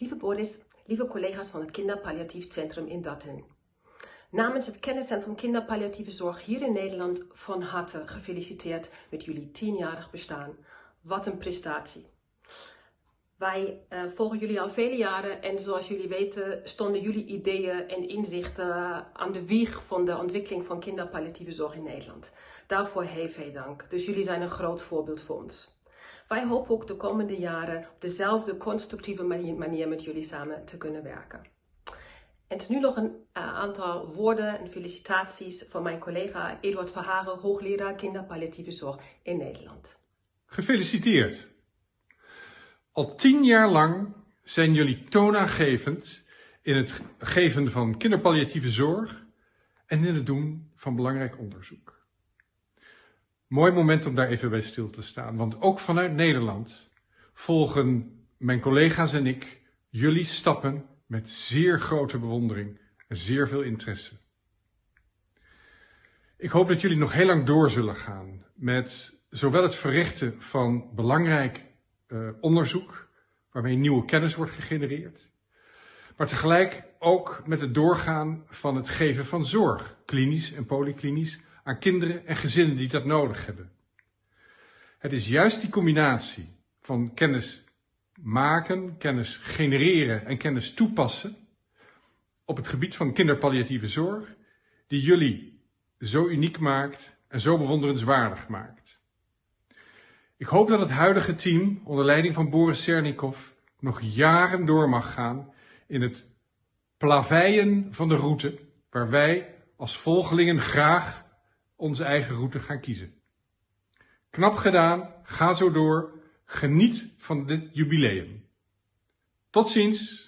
Lieve Boris, lieve collega's van het Kinderpalliatief Centrum in Datten. Namens het Kenniscentrum Kinderpalliatieve Zorg hier in Nederland van harte gefeliciteerd met jullie tienjarig bestaan. Wat een prestatie. Wij uh, volgen jullie al vele jaren en zoals jullie weten stonden jullie ideeën en inzichten aan de wieg van de ontwikkeling van kinderpalliatieve zorg in Nederland. Daarvoor heel veel dank. Dus jullie zijn een groot voorbeeld voor ons. Wij hopen ook de komende jaren op dezelfde constructieve manier met jullie samen te kunnen werken. En nu nog een uh, aantal woorden en felicitaties van mijn collega Eduard Verharen, hoogleraar kinderpalliatieve zorg in Nederland. Gefeliciteerd! Al tien jaar lang zijn jullie toonaangevend in het geven van kinderpalliatieve zorg en in het doen van belangrijk onderzoek. Mooi moment om daar even bij stil te staan, want ook vanuit Nederland volgen mijn collega's en ik jullie stappen met zeer grote bewondering en zeer veel interesse. Ik hoop dat jullie nog heel lang door zullen gaan met zowel het verrichten van belangrijk uh, onderzoek, waarmee nieuwe kennis wordt gegenereerd, maar tegelijk ook met het doorgaan van het geven van zorg, klinisch en polyklinisch, aan kinderen en gezinnen die dat nodig hebben. Het is juist die combinatie van kennis maken, kennis genereren en kennis toepassen op het gebied van kinderpalliatieve zorg die jullie zo uniek maakt en zo bewonderenswaardig maakt. Ik hoop dat het huidige team onder leiding van Boris Sernikov nog jaren door mag gaan in het plaveien van de route waar wij als volgelingen graag onze eigen route gaan kiezen. Knap gedaan, ga zo door, geniet van dit jubileum. Tot ziens!